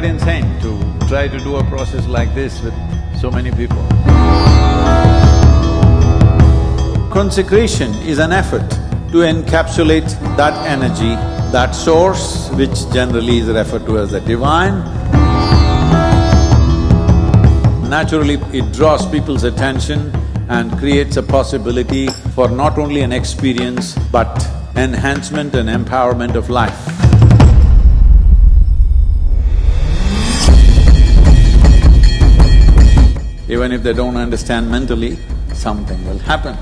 quite insane to try to do a process like this with so many people. Consecration is an effort to encapsulate that energy, that source, which generally is referred to as the divine. Naturally, it draws people's attention and creates a possibility for not only an experience, but enhancement and empowerment of life. Even if they don't understand mentally, something will happen.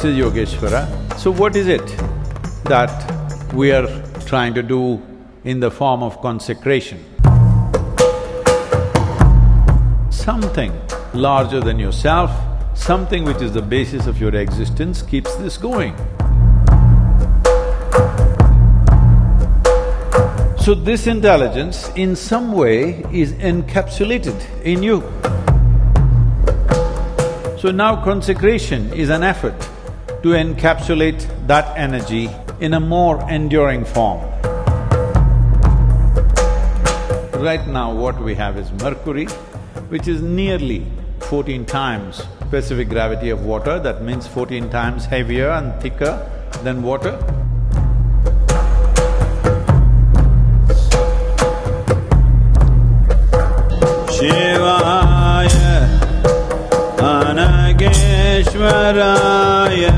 This is Yogeshwara. So what is it that we are trying to do in the form of consecration? Something larger than yourself, something which is the basis of your existence keeps this going. So this intelligence in some way is encapsulated in you. So now consecration is an effort to encapsulate that energy in a more enduring form. Right now what we have is mercury, which is nearly fourteen times specific gravity of water, that means fourteen times heavier and thicker than water. Shivaya Anageshwaraya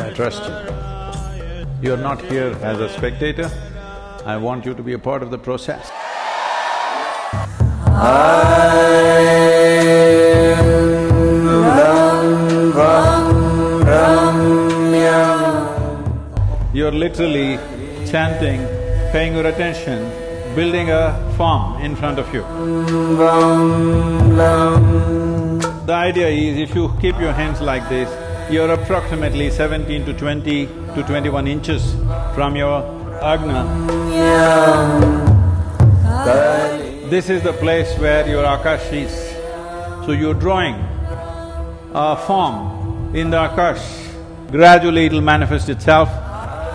I trust you. You're not here as a spectator, I want you to be a part of the process. You're literally chanting, paying your attention, building a form in front of you. The idea is if you keep your hands like this, you're approximately seventeen to twenty to twenty-one inches from your agna. This is the place where your akash is. So you're drawing a form in the akash. Gradually it'll manifest itself,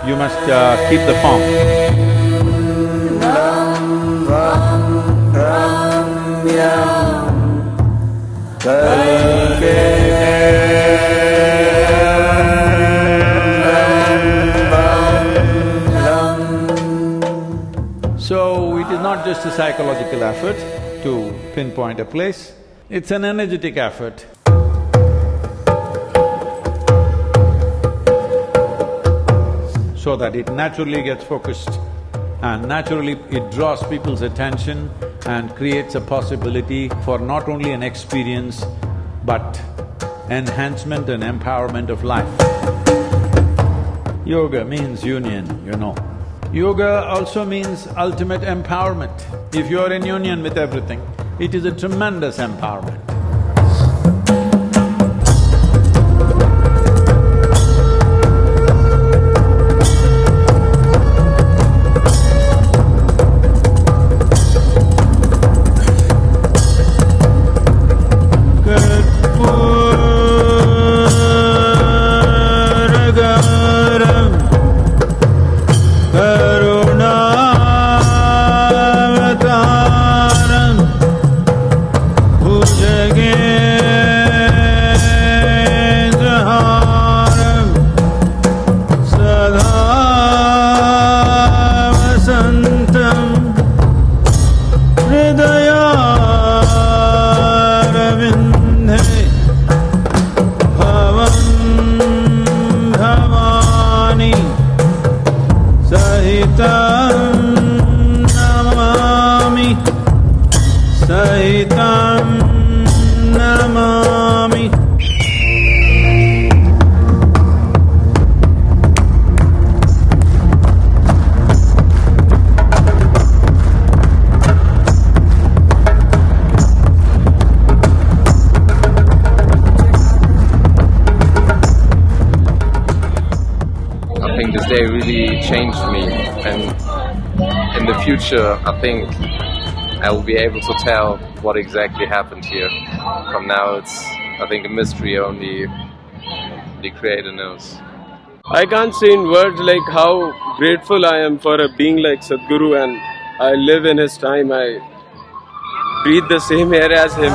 you must uh, keep the form. Not just a psychological effort to pinpoint a place, it's an energetic effort. So that it naturally gets focused and naturally it draws people's attention and creates a possibility for not only an experience but enhancement and empowerment of life. Yoga means union, you know. Yoga also means ultimate empowerment. If you're in union with everything, it is a tremendous empowerment. Changed me. And in the future, I think I will be able to tell what exactly happened here. From now, it's I think a mystery only the Creator knows. I can't say in words like how grateful I am for a being like Sadhguru and I live in his time. I breathe the same air as him.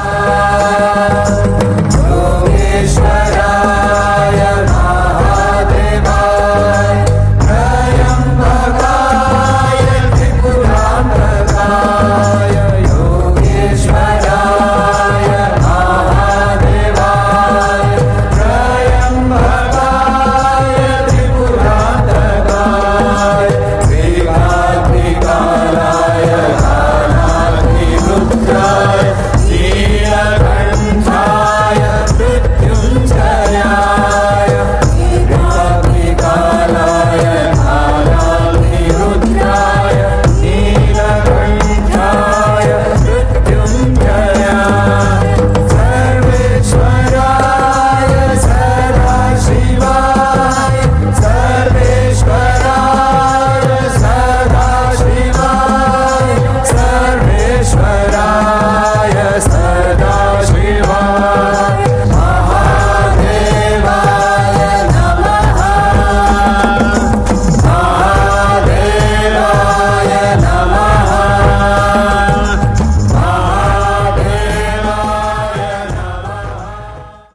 Yogeshwara